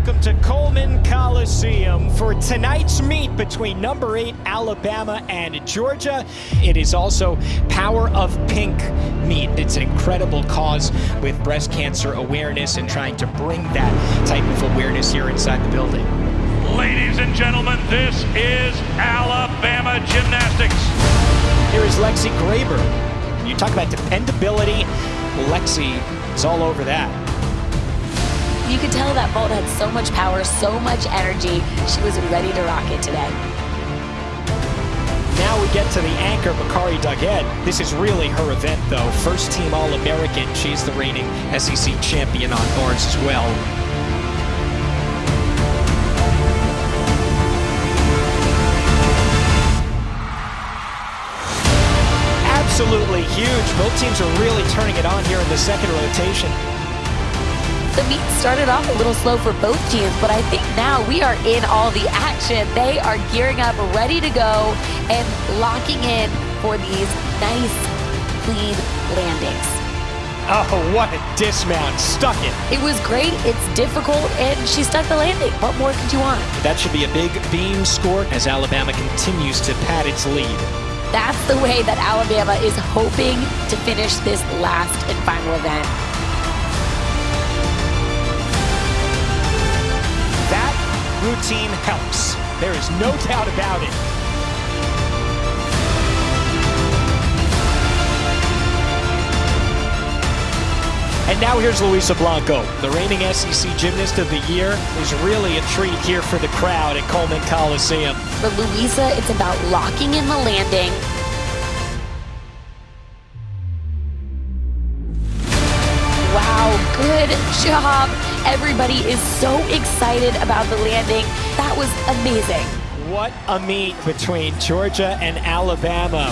welcome to Coleman Coliseum for tonight's meet between number eight Alabama and Georgia. It is also Power of Pink meet. It's an incredible cause with breast cancer awareness and trying to bring that type of awareness here inside the building. Ladies and gentlemen, this is Alabama Gymnastics. Here is Lexi Graber. You talk about dependability. Lexi is all over that. You could tell that vault had so much power, so much energy. She was ready to rock it today. Now we get to the anchor, Makarri Doggette. This is really her event, though. First team All American. She's the reigning SEC champion on bars as well. Absolutely huge. Both teams are really turning it on here in the second rotation. The meet started off a little slow for both teams, but I think now we are in all the action. They are gearing up, ready to go, and locking in for these nice, clean landings. Oh, what a dismount. Stuck it. It was great. It's difficult, and she stuck the landing. What more could you want? That should be a big beam score as Alabama continues to pad its lead. That's the way that Alabama is hoping to finish this last and final event. Routine helps. There is no doubt about it. And now here's Luisa Blanco, the reigning SEC Gymnast of the Year, is really a treat here for the crowd at Coleman Coliseum. For Luisa, it's about locking in the landing. Wow, good job. Everybody is so excited about the landing. That was amazing. What a meet between Georgia and Alabama.